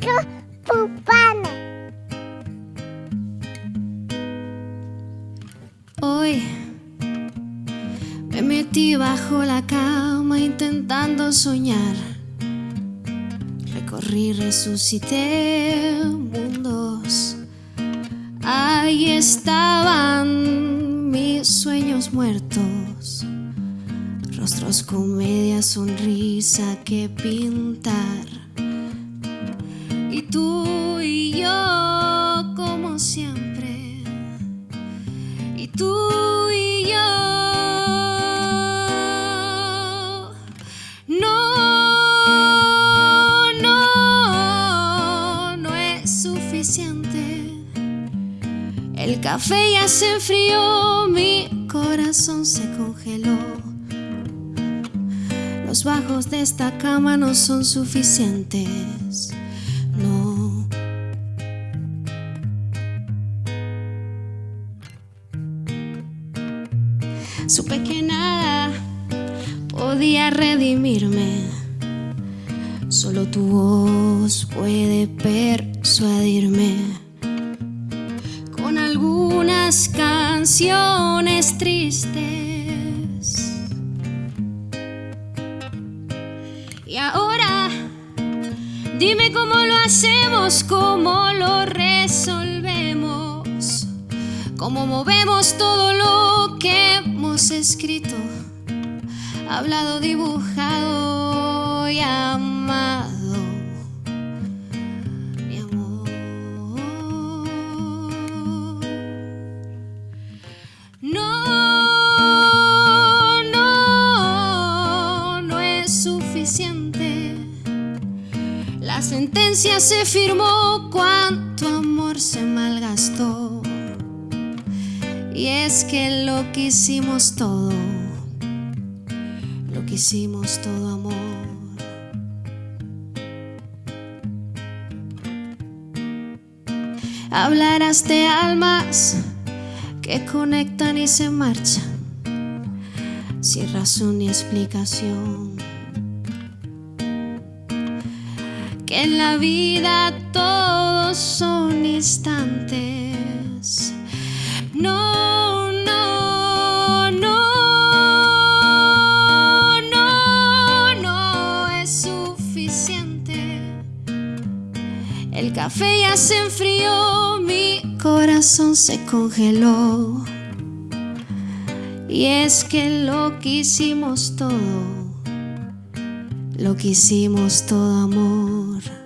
Pupana. Hoy me metí bajo la cama intentando soñar. Recorrí, resucité mundos. Ahí estaban mis sueños muertos. Rostros con media sonrisa que pintar. El café ya se enfrió, mi corazón se congeló. Los bajos de esta cama no son suficientes. No. Supe que nada podía redimirme. Solo tu voz puede persuadirme canciones tristes. Y ahora, dime cómo lo hacemos, cómo lo resolvemos, cómo movemos todo lo que hemos escrito, hablado, dibujado y amado. Sentencia se firmó cuánto amor se malgastó. Y es que lo que hicimos todo, lo que hicimos todo amor. Hablarás de almas que conectan y se marchan sin razón ni explicación. Que en la vida todos son instantes. No, no, no, no, no es suficiente. El café ya se enfrió, mi corazón se congeló. Y es que lo que hicimos todo, lo que hicimos todo amor.